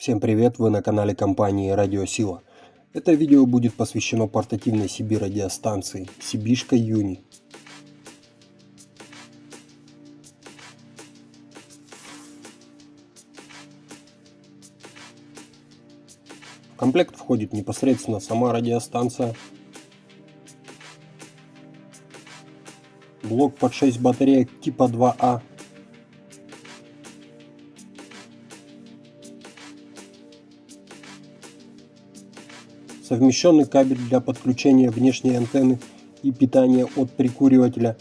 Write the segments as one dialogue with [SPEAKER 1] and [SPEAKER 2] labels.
[SPEAKER 1] Всем привет, вы на канале компании Радиосила. Это видео будет посвящено портативной CB радиостанции Сибишка Юни. В комплект входит непосредственно сама радиостанция, блок под 6 батареек типа 2А совмещенный кабель для подключения внешней антенны и питания от прикуривателя,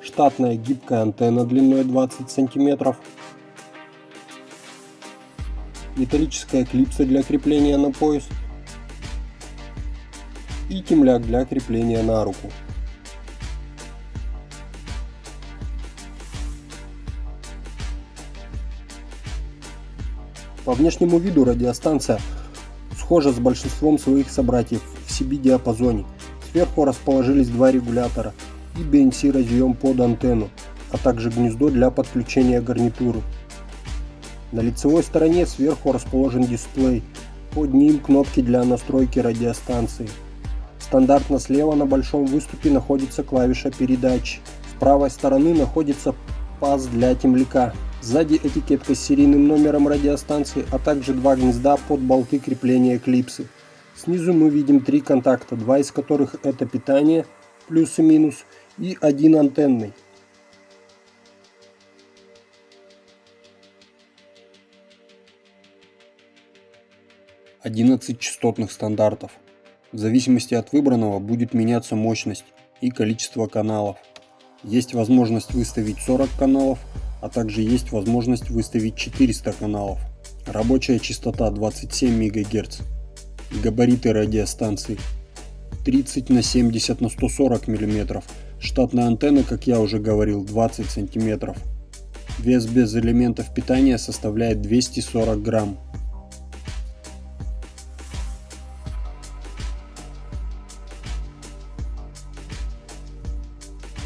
[SPEAKER 1] штатная гибкая антенна длиной 20 см, металлическая клипса для крепления на пояс. И темляк для крепления на руку. По внешнему виду радиостанция схожа с большинством своих собратьев в CB-диапазоне. Сверху расположились два регулятора и BNC разъем под антенну, а также гнездо для подключения гарнитуры. На лицевой стороне сверху расположен дисплей, под ним кнопки для настройки радиостанции. Стандартно слева на большом выступе находится клавиша передачи. С правой стороны находится паз для темляка. Сзади этикетка с серийным номером радиостанции, а также два гнезда под болты крепления клипсы. Снизу мы видим три контакта, два из которых это питание, плюс и минус, и один антенный. Одиннадцать частотных стандартов. В зависимости от выбранного будет меняться мощность и количество каналов. Есть возможность выставить 40 каналов, а также есть возможность выставить 400 каналов. Рабочая частота 27 МГц. Габариты радиостанции 30 на 70 на 140 мм. Штатная антенна, как я уже говорил, 20 см. Вес без элементов питания составляет 240 грамм.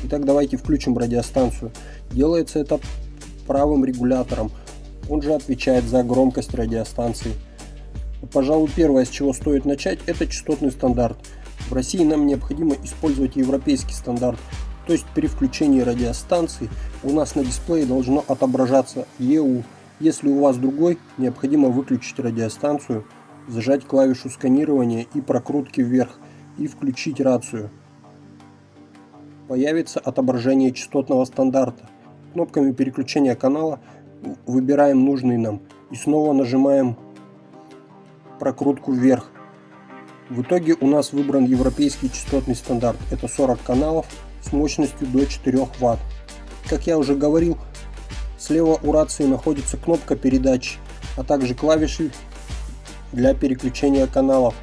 [SPEAKER 1] Итак, давайте включим радиостанцию. Делается это правым регулятором. Он же отвечает за громкость радиостанции. Пожалуй, первое, с чего стоит начать, это частотный стандарт. В России нам необходимо использовать европейский стандарт. То есть при включении радиостанции у нас на дисплее должно отображаться EU. Если у вас другой, необходимо выключить радиостанцию, зажать клавишу сканирования и прокрутки вверх и включить рацию. Появится отображение частотного стандарта кнопками переключения канала выбираем нужный нам и снова нажимаем прокрутку вверх. В итоге у нас выбран европейский частотный стандарт. Это 40 каналов с мощностью до 4 Вт. Как я уже говорил, слева у рации находится кнопка передачи, а также клавиши для переключения каналов.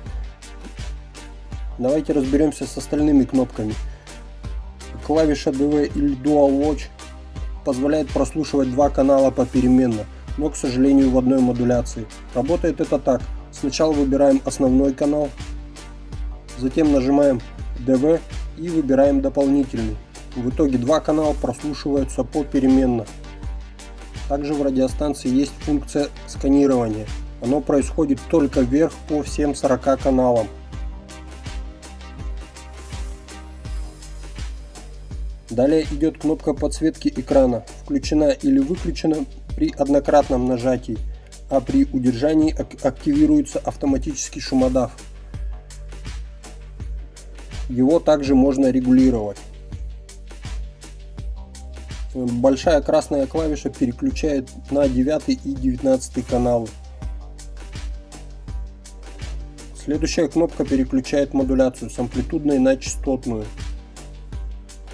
[SPEAKER 1] Давайте разберемся с остальными кнопками. Клавиша DV или Dual Watch позволяет прослушивать два канала попеременно, но, к сожалению, в одной модуляции. Работает это так. Сначала выбираем основной канал, затем нажимаем DV и выбираем дополнительный. В итоге два канала прослушиваются попеременно. Также в радиостанции есть функция сканирования. Оно происходит только вверх по всем 40 каналам. Далее идет кнопка подсветки экрана, включена или выключена при однократном нажатии, а при удержании активируется автоматический шумодав. Его также можно регулировать. Большая красная клавиша переключает на 9 и 19 каналы. Следующая кнопка переключает модуляцию с амплитудной на частотную.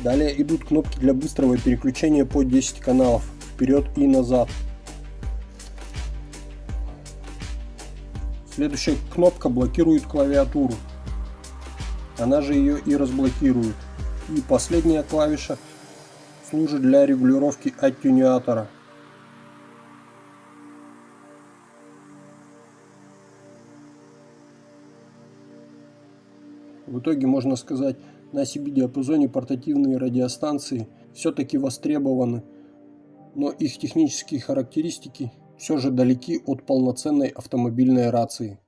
[SPEAKER 1] Далее идут кнопки для быстрого переключения по 10 каналов, вперед и назад. Следующая кнопка блокирует клавиатуру. Она же ее и разблокирует. И последняя клавиша служит для регулировки аттюнятора. В итоге можно сказать, на CB-диапазоне портативные радиостанции все-таки востребованы. но их технические характеристики все же далеки от полноценной автомобильной рации.